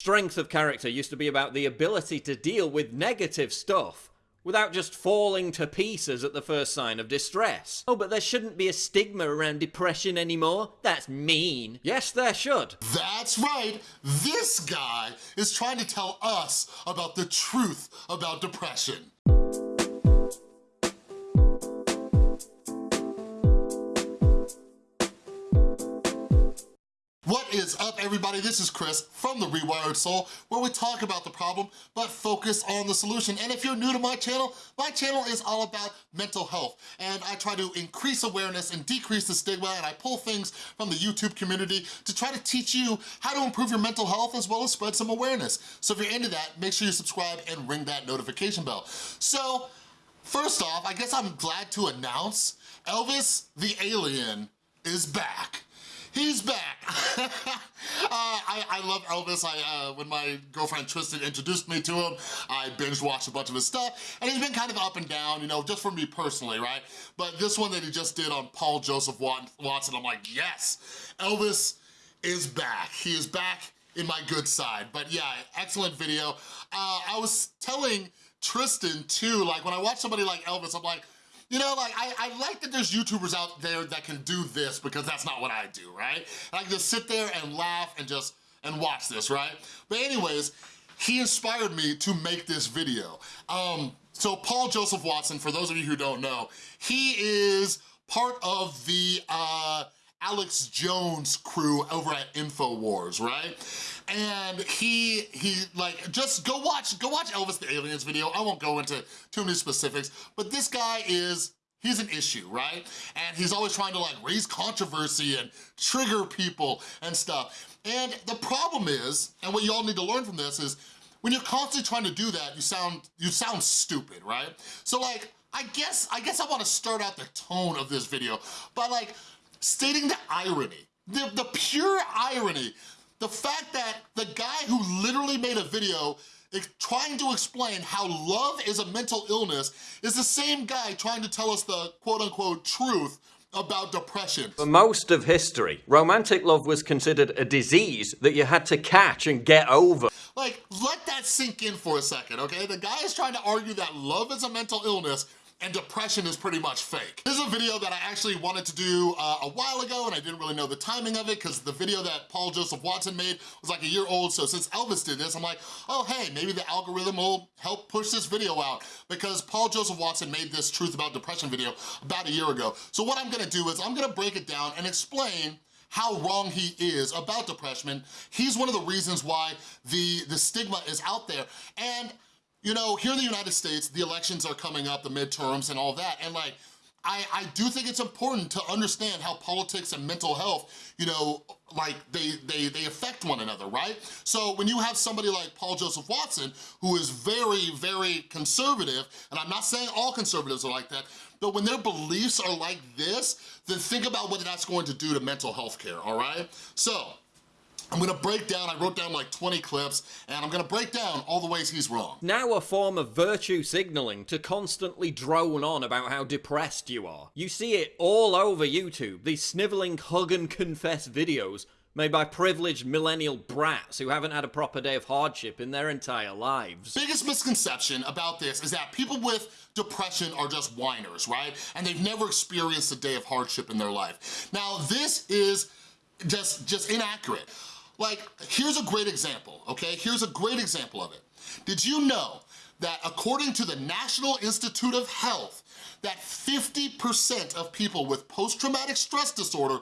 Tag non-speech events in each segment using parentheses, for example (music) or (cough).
Strength of character used to be about the ability to deal with negative stuff without just falling to pieces at the first sign of distress. Oh, but there shouldn't be a stigma around depression anymore. That's mean. Yes, there should. That's right, this guy is trying to tell us about the truth about depression. Is up everybody? This is Chris from The Rewired Soul where we talk about the problem but focus on the solution. And if you're new to my channel, my channel is all about mental health and I try to increase awareness and decrease the stigma and I pull things from the YouTube community to try to teach you how to improve your mental health as well as spread some awareness. So if you're into that, make sure you subscribe and ring that notification bell. So first off, I guess I'm glad to announce Elvis the Alien is back. He's back. (laughs) I, I, love Elvis. I, uh, when my girlfriend Tristan introduced me to him, I binge watched a bunch of his stuff, and he's been kind of up and down, you know, just for me personally, right? But this one that he just did on Paul Joseph Watson, I'm like, yes, Elvis is back. He is back in my good side. But yeah, excellent video. Uh, I was telling Tristan too, like when I watch somebody like Elvis, I'm like, you know, like, I, I like that there's YouTubers out there that can do this because that's not what I do, right? I can just sit there and laugh and just, and watch this, right? But anyways, he inspired me to make this video. Um, so Paul Joseph Watson, for those of you who don't know, he is part of the uh, Alex Jones crew over at InfoWars, right? And he, he like, just go watch, go watch Elvis the Aliens video. I won't go into too many specifics, but this guy is he's an issue, right? And he's always trying to like raise controversy and trigger people and stuff. And the problem is, and what you all need to learn from this is, when you're constantly trying to do that, you sound you sound stupid, right? So like, I guess I guess I want to start out the tone of this video by like stating the irony, the, the pure irony, the fact that the guy who literally made a video trying to explain how love is a mental illness is the same guy trying to tell us the quote-unquote truth about depression. For most of history, romantic love was considered a disease that you had to catch and get over. Like, let that sink in for a second, okay? The guy is trying to argue that love is a mental illness and depression is pretty much fake. This is a video that I actually wanted to do uh, a while ago and I didn't really know the timing of it because the video that Paul Joseph Watson made was like a year old, so since Elvis did this, I'm like, oh hey, maybe the algorithm will help push this video out because Paul Joseph Watson made this Truth About Depression video about a year ago. So what I'm gonna do is I'm gonna break it down and explain how wrong he is about depression. He's one of the reasons why the, the stigma is out there. And you know, here in the United States, the elections are coming up, the midterms and all that, and like, I, I do think it's important to understand how politics and mental health, you know, like they, they, they affect one another, right? So when you have somebody like Paul Joseph Watson, who is very, very conservative, and I'm not saying all conservatives are like that, but when their beliefs are like this, then think about what that's going to do to mental health care, all right? So, I'm gonna break down, I wrote down like 20 clips, and I'm gonna break down all the ways he's wrong. Now a form of virtue signaling to constantly drone on about how depressed you are. You see it all over YouTube, these sniveling hug and confess videos made by privileged millennial brats who haven't had a proper day of hardship in their entire lives. Biggest misconception about this is that people with depression are just whiners, right? And they've never experienced a day of hardship in their life. Now, this is just, just inaccurate. Like, here's a great example, okay? Here's a great example of it. Did you know that according to the National Institute of Health, that 50% of people with post-traumatic stress disorder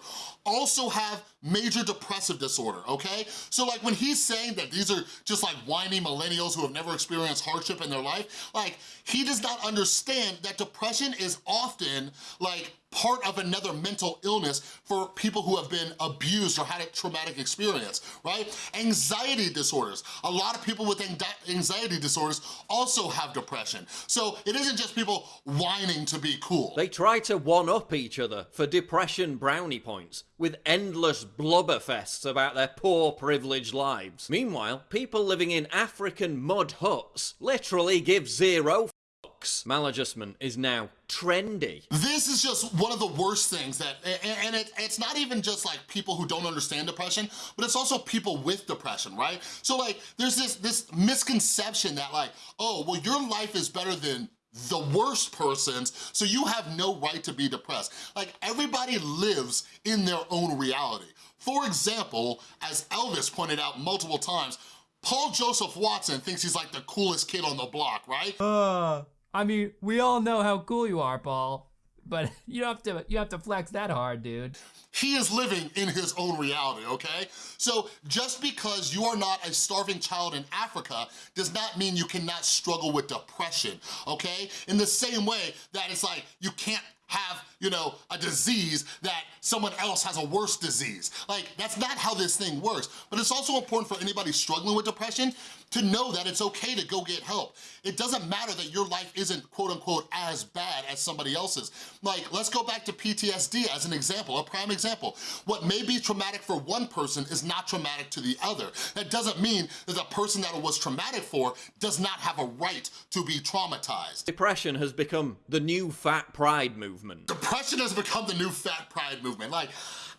also have major depressive disorder, okay? So like when he's saying that these are just like whiny millennials who have never experienced hardship in their life, like he does not understand that depression is often like part of another mental illness for people who have been abused or had a traumatic experience, right? Anxiety disorders. A lot of people with anxiety disorders also have depression. So it isn't just people whining to be cool. They try to one-up each other for depression brownie points with endless blubber fests about their poor privileged lives. Meanwhile, people living in African mud huts literally give zero fucks. Maladjustment is now trendy. This is just one of the worst things that, and it, it's not even just like people who don't understand depression, but it's also people with depression, right? So like, there's this, this misconception that like, oh, well, your life is better than the worst persons, so you have no right to be depressed. Like, everybody lives in their own reality. For example, as Elvis pointed out multiple times, Paul Joseph Watson thinks he's like the coolest kid on the block, right? Uh, I mean, we all know how cool you are, Paul. But (laughs) you don't have to you have to flex that hard, dude. He is living in his own reality, okay? So just because you are not a starving child in Africa does not mean you cannot struggle with depression, okay? In the same way that it's like you can't have, you know, a disease that someone else has a worse disease. Like, that's not how this thing works. But it's also important for anybody struggling with depression to know that it's okay to go get help. It doesn't matter that your life isn't quote unquote as bad as somebody else's. Like, let's go back to PTSD as an example, a prime example. What may be traumatic for one person is not traumatic to the other. That doesn't mean that the person that it was traumatic for does not have a right to be traumatized. Depression has become the new fat pride movement. Depression has become the new fat pride movement. Like,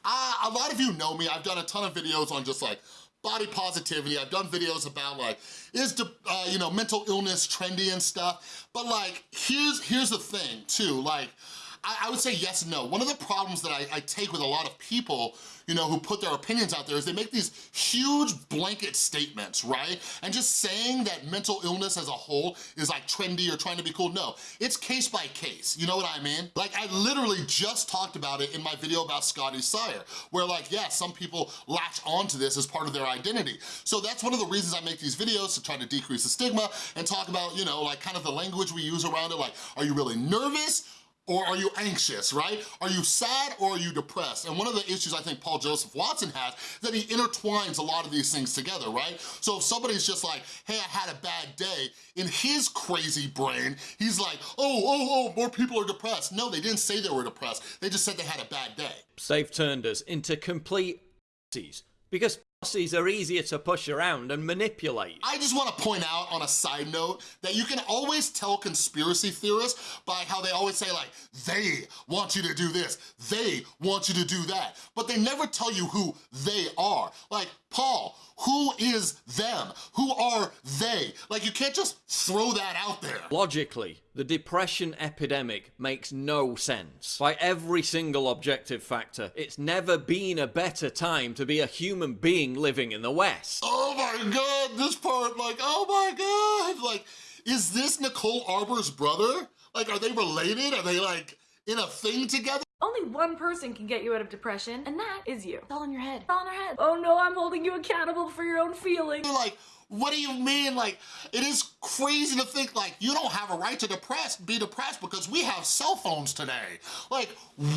uh, a lot of you know me, I've done a ton of videos on just like body positivity. I've done videos about like, is, uh, you know, mental illness trendy and stuff. But like, here's, here's the thing too, like, I, I would say yes and no. One of the problems that I, I take with a lot of people you know, who put their opinions out there is they make these huge blanket statements, right? And just saying that mental illness as a whole is like trendy or trying to be cool, no. It's case by case, you know what I mean? Like I literally just talked about it in my video about Scotty Sire, where like, yeah, some people latch onto this as part of their identity. So that's one of the reasons I make these videos to try to decrease the stigma and talk about, you know, like kind of the language we use around it, like, are you really nervous? Or are you anxious, right? Are you sad or are you depressed? And one of the issues I think Paul Joseph Watson has is that he intertwines a lot of these things together, right? So if somebody's just like, hey, I had a bad day, in his crazy brain, he's like, oh, oh, oh, more people are depressed. No, they didn't say they were depressed. They just said they had a bad day. They've turned us into complete because pussies are easier to push around and manipulate. I just want to point out on a side note that you can always tell conspiracy theorists by how they always say like, they want you to do this, they want you to do that, but they never tell you who they are. Like, Paul, who is them? Who are they? Like, you can't just throw that out there. Logically, the depression epidemic makes no sense. By every single objective factor, it's never been a better time to be a human being living in the West. Oh my god, this part, like, oh my god, like, is this Nicole Arbour's brother? Like, are they related? Are they, like, in a thing together? Only one person can get you out of depression, and that is you. It's all in your head. It's all in our head. Oh no, I'm holding you accountable for your own feelings. You're Like, what do you mean? Like, it is crazy to think like you don't have a right to depress, be depressed because we have cell phones today. Like,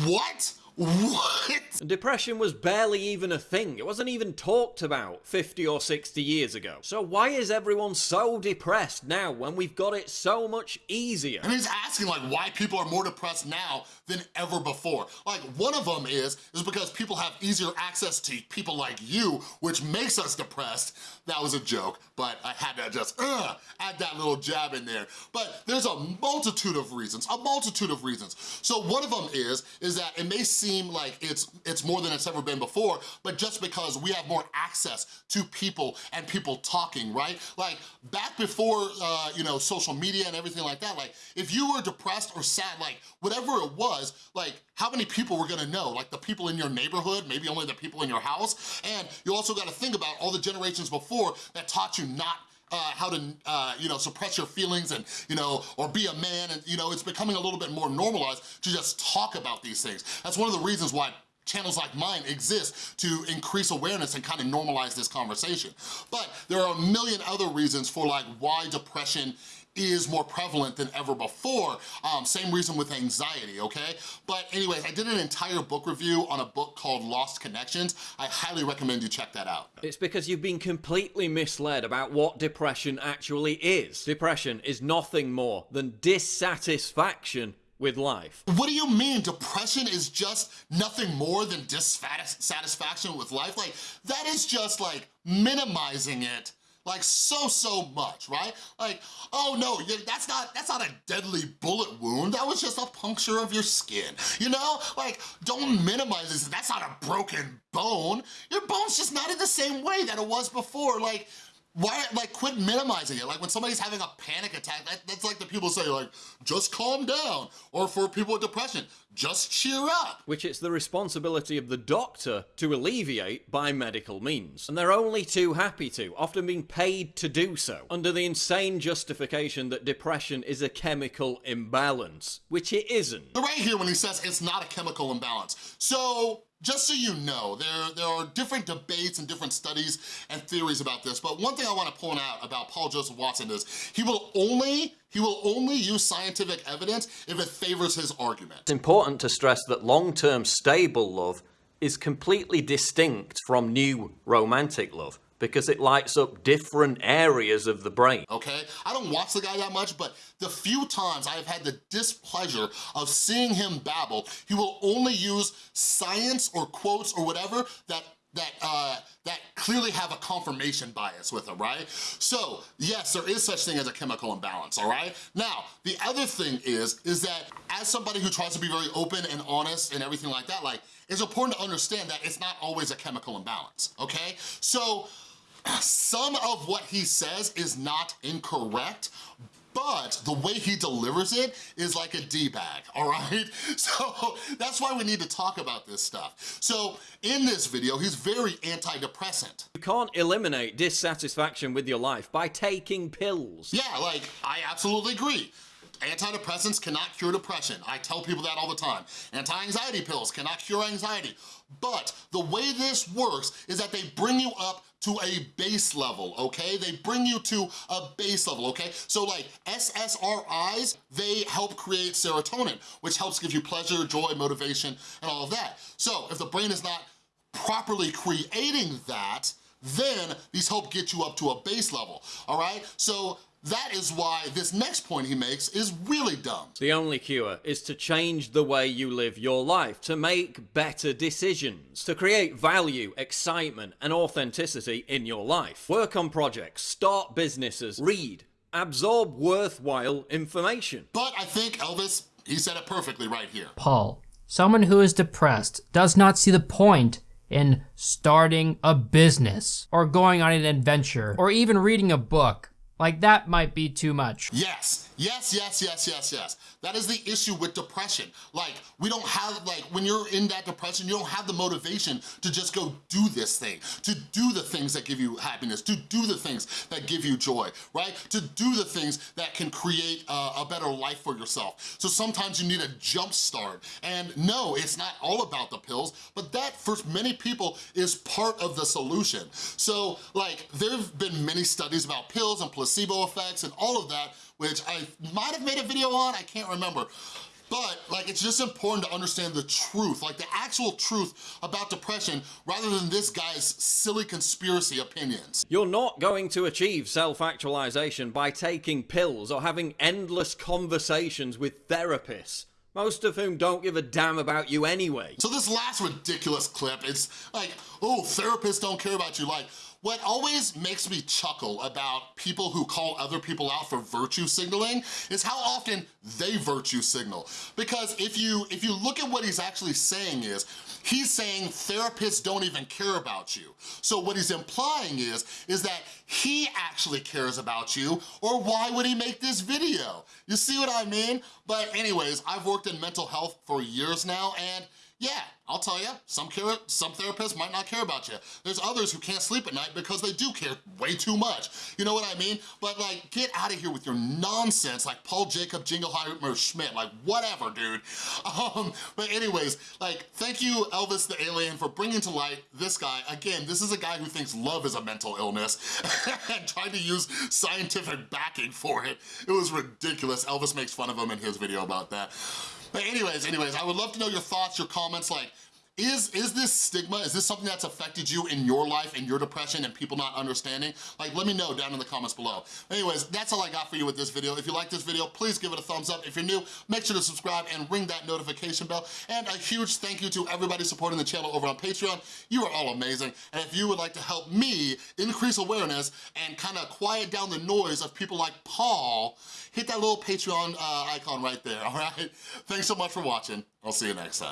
what? What? Depression was barely even a thing. It wasn't even talked about 50 or 60 years ago. So why is everyone so depressed now when we've got it so much easier? And he's asking like why people are more depressed now than ever before. Like one of them is, is because people have easier access to people like you, which makes us depressed. That was a joke, but I had to just uh, add that little jab in there. But there's a multitude of reasons, a multitude of reasons. So one of them is, is that it may seem like it's, it's more than it's ever been before, but just because we have more access to people and people talking, right? Like back before, uh, you know, social media and everything like that, like if you were depressed or sad, like whatever it was, like how many people were gonna know? Like the people in your neighborhood, maybe only the people in your house. And you also gotta think about all the generations before that taught you not uh, how to, uh, you know, suppress your feelings and, you know, or be a man and, you know, it's becoming a little bit more normalized to just talk about these things. That's one of the reasons why channels like mine exist to increase awareness and kind of normalize this conversation. But there are a million other reasons for like why depression is more prevalent than ever before. Um, same reason with anxiety, okay? But anyways, I did an entire book review on a book called Lost Connections. I highly recommend you check that out. It's because you've been completely misled about what depression actually is. Depression is nothing more than dissatisfaction with life. What do you mean depression is just nothing more than dissatisfaction with life? Like, that is just like minimizing it like so, so much, right? Like, oh no, that's not, that's not a deadly bullet wound. That was just a puncture of your skin, you know? Like, don't minimize this. That's not a broken bone. Your bone's just not in the same way that it was before. Like, why, like, quit minimizing it. Like, when somebody's having a panic attack, that, that's like the people say, like, just calm down. Or for people with depression, just cheer up. Which it's the responsibility of the doctor to alleviate by medical means. And they're only too happy to, often being paid to do so, under the insane justification that depression is a chemical imbalance, which it isn't. Right here when he says it's not a chemical imbalance. So, just so you know, there, there are different debates and different studies and theories about this, but one thing I wanna point out about Paul Joseph Watson is he will only he will only use scientific evidence if it favors his argument. It's important to stress that long-term stable love is completely distinct from new romantic love because it lights up different areas of the brain. Okay, I don't watch the guy that much, but the few times I have had the displeasure of seeing him babble, he will only use science or quotes or whatever that that uh, that clearly have a confirmation bias with them, right? So yes, there is such thing as a chemical imbalance, all right? Now, the other thing is, is that as somebody who tries to be very open and honest and everything like that, like, it's important to understand that it's not always a chemical imbalance, okay? So some of what he says is not incorrect, but the way he delivers it is like a D-bag, all right? (laughs) So that's why we need to talk about this stuff. So in this video, he's very antidepressant. You can't eliminate dissatisfaction with your life by taking pills. Yeah, like, I absolutely agree. Antidepressants cannot cure depression. I tell people that all the time. Anti-anxiety pills cannot cure anxiety. But the way this works is that they bring you up to a base level, okay? They bring you to a base level, okay? So like SSRIs, they help create serotonin, which helps give you pleasure, joy, motivation, and all of that. So if the brain is not properly creating that, then these help get you up to a base level, all right? So that is why this next point he makes is really dumb. The only cure is to change the way you live your life, to make better decisions, to create value, excitement, and authenticity in your life. Work on projects, start businesses, read, absorb worthwhile information. But I think Elvis, he said it perfectly right here. Paul, someone who is depressed does not see the point in starting a business or going on an adventure or even reading a book. Like that might be too much. Yes, yes, yes, yes, yes, yes. That is the issue with depression. Like, we don't have, like, when you're in that depression, you don't have the motivation to just go do this thing, to do the things that give you happiness, to do the things that give you joy, right? To do the things that can create a, a better life for yourself. So sometimes you need a jump start. And no, it's not all about the pills, but that for many people is part of the solution. So like, there have been many studies about pills and placebo effects and all of that, which I might have made a video on, I can't remember. But like, it's just important to understand the truth, like the actual truth about depression rather than this guy's silly conspiracy opinions. You're not going to achieve self-actualization by taking pills or having endless conversations with therapists most of whom don't give a damn about you anyway. So this last ridiculous clip, it's like, oh, therapists don't care about you. Like, what always makes me chuckle about people who call other people out for virtue signaling is how often they virtue signal. Because if you, if you look at what he's actually saying is, he's saying therapists don't even care about you. So what he's implying is, is that he actually cares about you, or why would he make this video? You see what I mean? But anyways, I've worked in mental health for years now, and yeah, I'll tell you, some, care, some therapists might not care about you. There's others who can't sleep at night because they do care way too much. You know what I mean? But like, get out of here with your nonsense like Paul Jacob Jingleheimer Schmidt, like whatever, dude. (laughs) Um, but anyways, like, thank you, Elvis the Alien, for bringing to light this guy. Again, this is a guy who thinks love is a mental illness (laughs) and tried to use scientific backing for it. It was ridiculous. Elvis makes fun of him in his video about that. But anyways, anyways, I would love to know your thoughts, your comments, like, is, is this stigma, is this something that's affected you in your life and your depression and people not understanding? Like, let me know down in the comments below. Anyways, that's all I got for you with this video. If you like this video, please give it a thumbs up. If you're new, make sure to subscribe and ring that notification bell. And a huge thank you to everybody supporting the channel over on Patreon. You are all amazing. And if you would like to help me increase awareness and kind of quiet down the noise of people like Paul, hit that little Patreon uh, icon right there, all right? Thanks so much for watching. I'll see you next time.